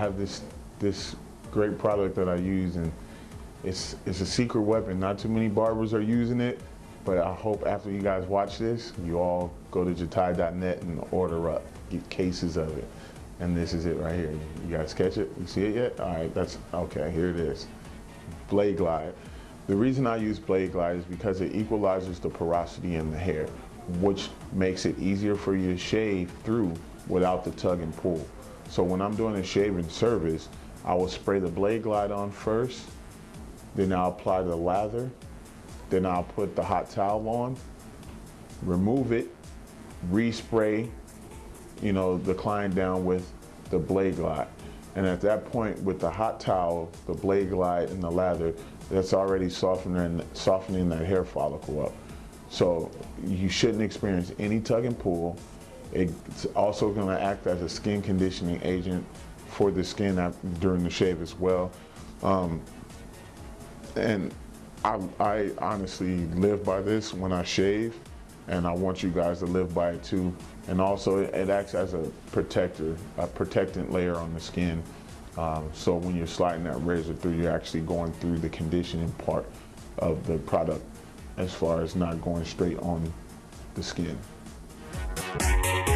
have this this great product that I use, and it's it's a secret weapon. Not too many barbers are using it, but I hope after you guys watch this, you all go to jatai.net and order up, get cases of it. And this is it right here. You guys catch it? You see it yet? All right, that's okay. Here it is. Blade Glide. The reason I use Blade Glide is because it equalizes the porosity in the hair, which makes it easier for you to shave through without the tug and pull. So when I'm doing a shaving service, I will spray the Blade Glide on first, then I'll apply the lather, then I'll put the hot towel on, remove it, respray, you know, the client down with the Blade Glide. And at that point, with the hot towel, the Blade Glide, and the lather, that's already softening, softening that hair follicle up. So you shouldn't experience any tug and pull. It's also going to act as a skin conditioning agent for the skin during the shave as well. Um, and I, I honestly live by this when I shave, and I want you guys to live by it too. And also, it acts as a protector, a protectant layer on the skin. Um, so when you're sliding that razor through, you're actually going through the conditioning part of the product as far as not going straight on the skin. Thank you.